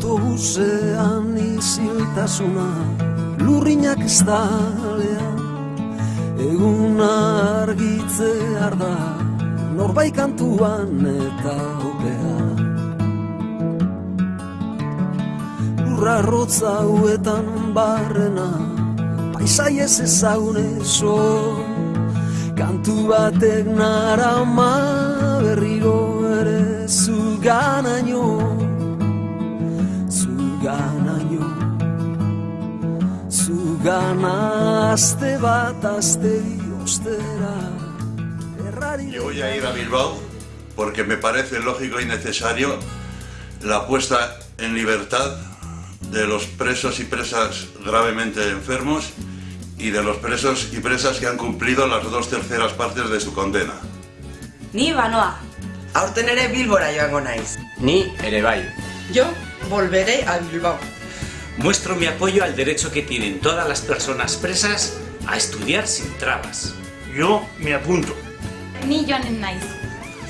autobusean iziltasuna lurrinak ez dalean eguna argitzear da norbait kantuan eta opea lurra rotza huetan barrena paisai ez ezagun eso. Kantu batek narama berriro ere zuganaino zuganaino bat azte ostera errari Yo voy a ir a Bilbao porque me parece lógico y necesario la puesta en libertad de los presos y presas gravemente enfermos y de los presos y presas que han cumplido las dos terceras partes de su condena. Ni banoa. Aurten ere Bilbora joango naiz. Ni ere bai. Yo volveré a Bilbao. Muestro mi apoyo al derecho que tienen todas las personas presas a estudiar sin trabas. Yo me apunto. Ni joanen naiz.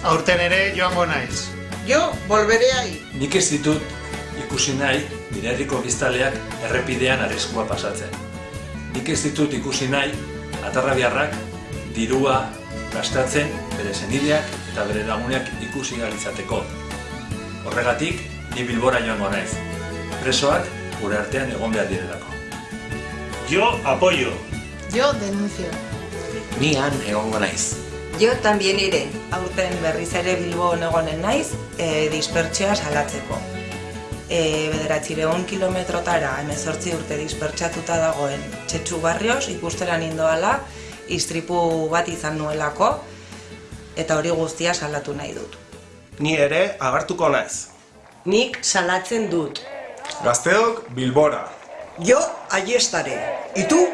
Aurten ere joango naiz. Yo volveré ahí. Nik ez ditut ikusi nahi nire herriko biztaleak errepidean arriskua pasatzen. Nik ez ditut ikusi nahi atarrabiarrak dirua gastatzen bere senideak eta bere laguneak ikusi ahal izateko. Horregatik, ni bilbora joango naiz. Presoak gure artean egon behar direlako. Yo apoyo. Yo denuncio. Ni han egongo naiz. Yo también iré. Aurten berriz ere Bilbo egonen naiz, e, dispertsioa salatzeko. E, bederatzireun kilometrotara, emezortzi urte dispertsatuta dagoen txetxu barrios, ikustera nindoala, istripu bat izan nuelako, eta hori guztia salatu nahi dut. Ni ere agartuko naiz. Nik salatzen dut. Gazteok Bilbora. Yo allí estaré. ¿Y tú?